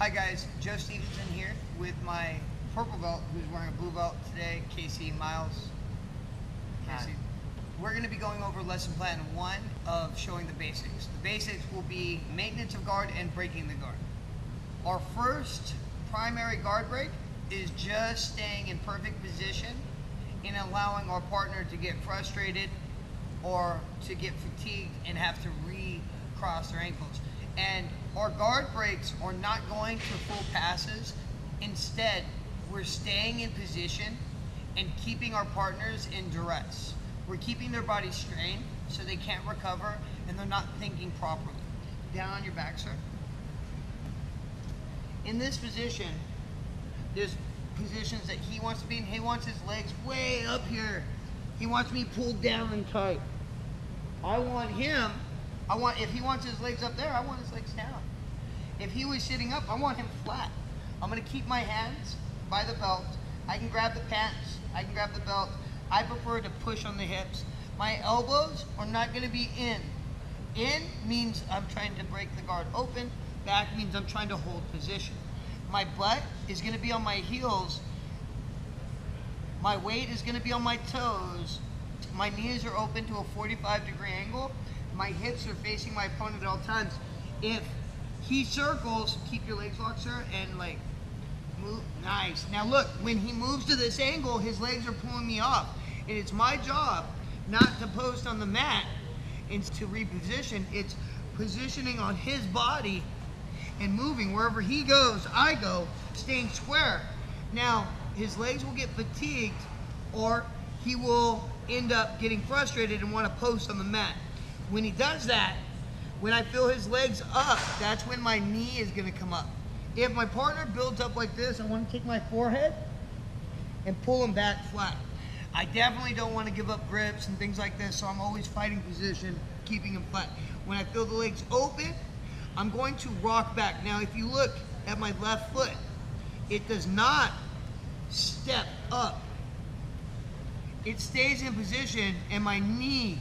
Hi guys, Joe Stevenson here with my purple belt, who's wearing a blue belt today, Casey Miles. Casey. We're going to be going over lesson plan one of showing the basics. The basics will be maintenance of guard and breaking the guard. Our first primary guard break is just staying in perfect position and allowing our partner to get frustrated or to get fatigued and have to recross their ankles. And our guard breaks are not going to full passes. Instead, we're staying in position and keeping our partners in duress. We're keeping their body strained so they can't recover and they're not thinking properly. Down on your back, sir. In this position, there's positions that he wants to be in. He wants his legs way up here. He wants me pulled down and tight. I want him I want, if he wants his legs up there, I want his legs down. If he was sitting up, I want him flat. I'm gonna keep my hands by the belt. I can grab the pants, I can grab the belt. I prefer to push on the hips. My elbows are not gonna be in. In means I'm trying to break the guard open. Back means I'm trying to hold position. My butt is gonna be on my heels. My weight is gonna be on my toes. My knees are open to a 45 degree angle my hips are facing my opponent at all times. If he circles, keep your legs locked, sir, and like move. Nice. Now look, when he moves to this angle, his legs are pulling me off. And it's my job not to post on the mat and to reposition. It's positioning on his body and moving. Wherever he goes, I go, staying square. Now, his legs will get fatigued or he will end up getting frustrated and want to post on the mat. When he does that, when I feel his legs up, that's when my knee is gonna come up. If my partner builds up like this, I wanna take my forehead and pull him back flat. I definitely don't wanna give up grips and things like this, so I'm always fighting position, keeping him flat. When I feel the legs open, I'm going to rock back. Now, if you look at my left foot, it does not step up. It stays in position and my knee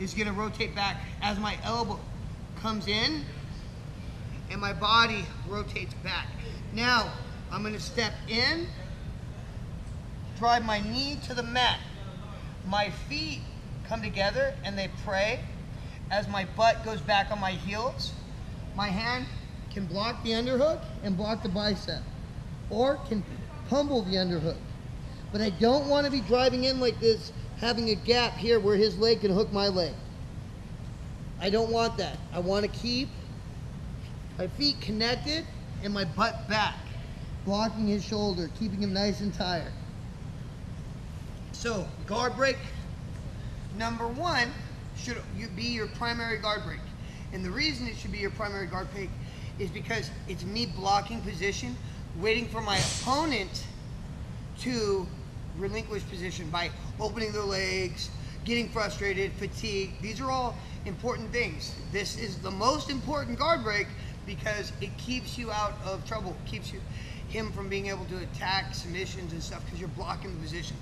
is gonna rotate back as my elbow comes in and my body rotates back. Now, I'm gonna step in, drive my knee to the mat. My feet come together and they pray as my butt goes back on my heels. My hand can block the underhook and block the bicep or can pummel the underhook. But I don't want to be driving in like this having a gap here where his leg can hook my leg. I don't want that. I want to keep my feet connected and my butt back, blocking his shoulder, keeping him nice and tired. So guard break number one should be your primary guard break. And the reason it should be your primary guard break is because it's me blocking position, waiting for my opponent to relinquish position by opening their legs, getting frustrated, fatigue. These are all important things. This is the most important guard break because it keeps you out of trouble, keeps you him from being able to attack submissions and stuff because you're blocking the position.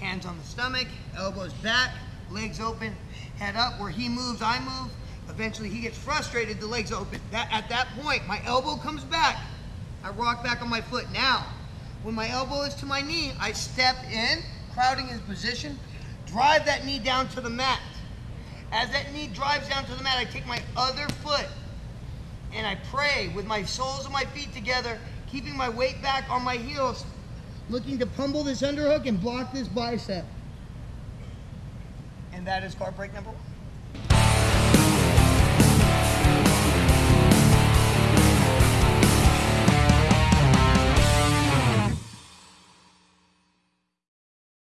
Hands on the stomach, elbows back, legs open, head up. Where he moves, I move. Eventually he gets frustrated, the legs open. That, at that point, my elbow comes back. I rock back on my foot. Now, when my elbow is to my knee, I step in, crowding his position, drive that knee down to the mat. As that knee drives down to the mat, I take my other foot and I pray with my soles of my feet together, keeping my weight back on my heels, looking to pummel this underhook and block this bicep. And that is guard break number one.